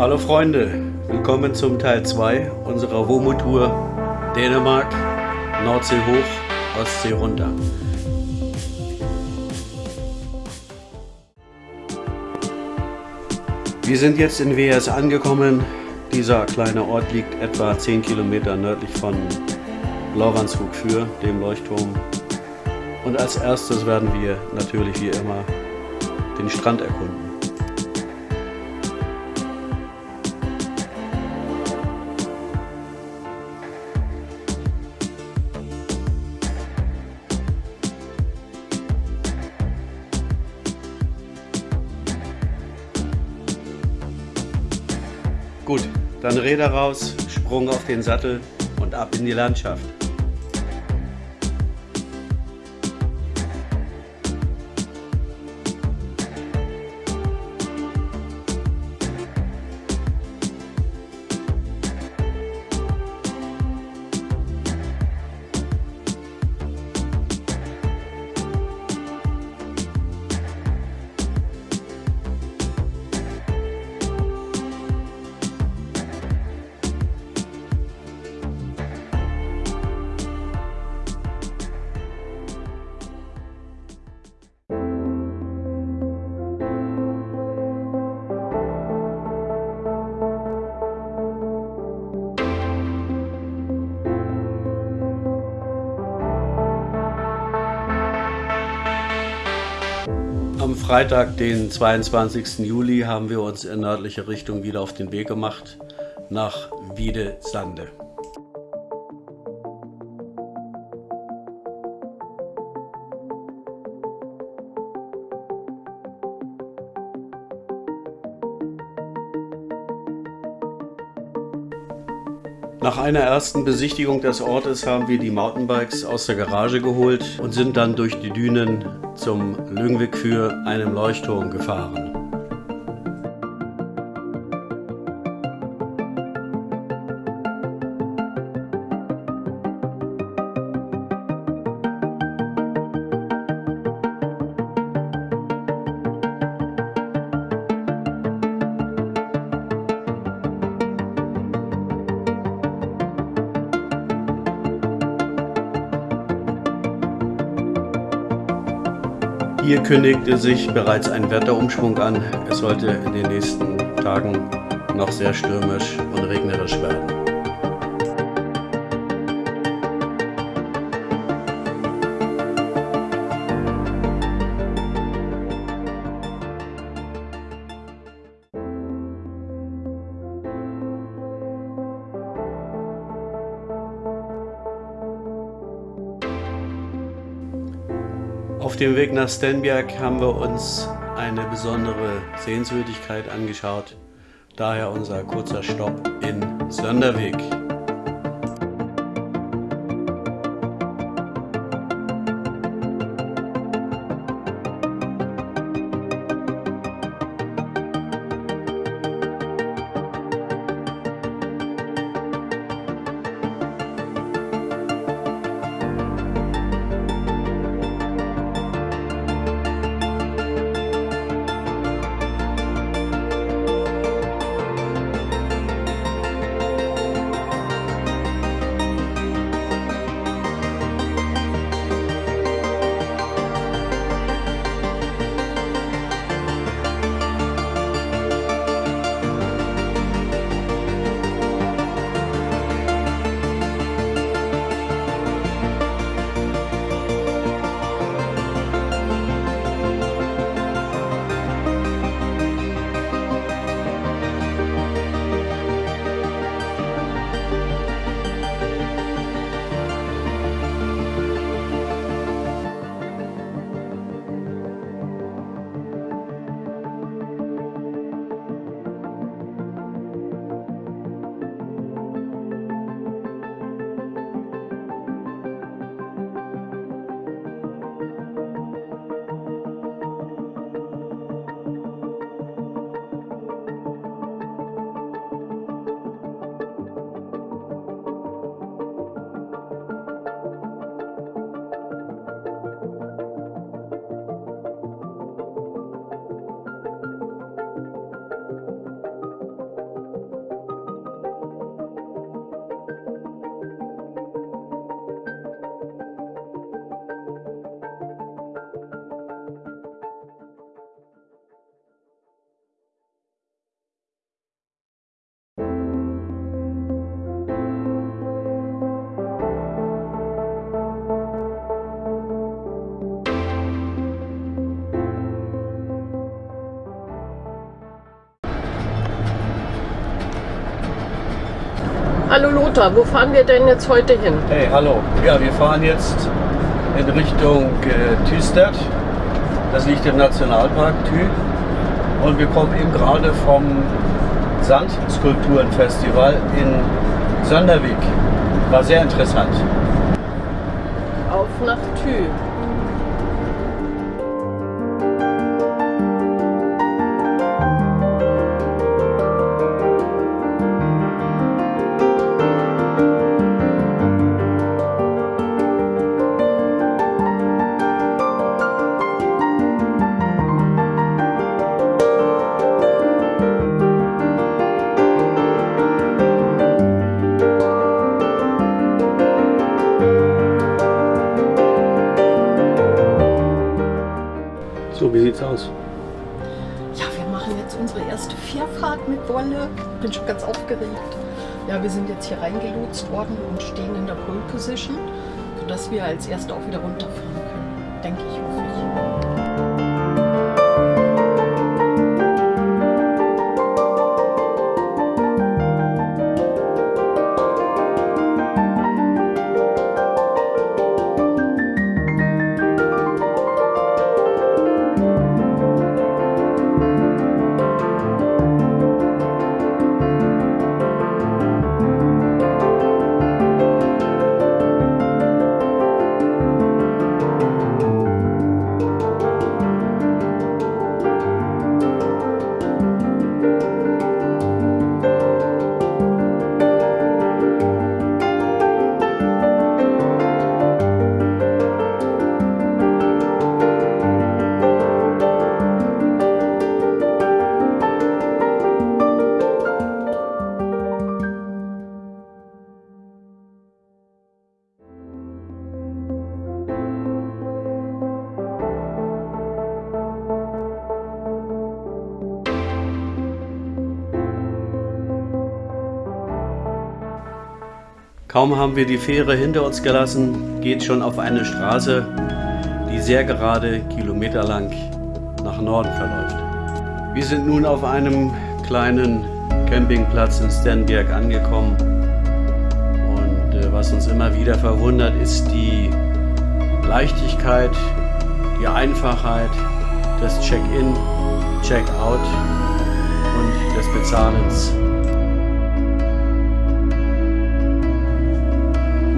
Hallo Freunde, willkommen zum Teil 2 unserer WOMO-Tour Dänemark, Nordsee hoch, Ostsee runter. Wir sind jetzt in WS angekommen. Dieser kleine Ort liegt etwa 10 Kilometer nördlich von Lauranshug für dem Leuchtturm. Und als erstes werden wir natürlich wie immer den Strand erkunden. Gut, dann Räder raus, Sprung auf den Sattel und ab in die Landschaft. Am Freitag, den 22. Juli, haben wir uns in nördliche Richtung wieder auf den Weg gemacht nach Wiede-Sande. Nach einer ersten Besichtigung des Ortes haben wir die Mountainbikes aus der Garage geholt und sind dann durch die Dünen zum Lüngwig für einem Leuchtturm gefahren. Hier kündigte sich bereits ein Wetterumschwung an. Es sollte in den nächsten Tagen noch sehr stürmisch und regnerisch werden. Auf dem Weg nach Stenberg haben wir uns eine besondere Sehenswürdigkeit angeschaut. Daher unser kurzer Stopp in Sönderweg. Hallo Lothar, wo fahren wir denn jetzt heute hin? Hey, hallo. Ja, wir fahren jetzt in Richtung äh, Tüstedt. Das liegt im Nationalpark Thü. Und wir kommen eben gerade vom Sandskulpturenfestival in Sönderwijk. War sehr interessant. Auf nach Thü. So, wie sieht's aus? Ja, wir machen jetzt unsere erste Fährfahrt mit Wolle. Bin schon ganz aufgeregt. Ja, wir sind jetzt hier reingelotst worden und stehen in der Pole Position, sodass wir als Erste auch wieder runterfahren können. Denke ich. Kaum haben wir die Fähre hinter uns gelassen, geht schon auf eine Straße, die sehr gerade kilometerlang nach Norden verläuft. Wir sind nun auf einem kleinen Campingplatz in Stenberg angekommen und äh, was uns immer wieder verwundert ist die Leichtigkeit, die Einfachheit des Check-in, Check-out und des Bezahlens.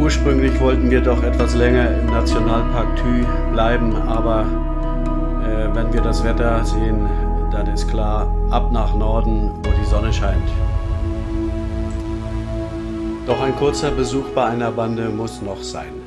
Ursprünglich wollten wir doch etwas länger im Nationalpark Thü bleiben, aber äh, wenn wir das Wetter sehen, dann ist klar, ab nach Norden, wo die Sonne scheint. Doch ein kurzer Besuch bei einer Bande muss noch sein.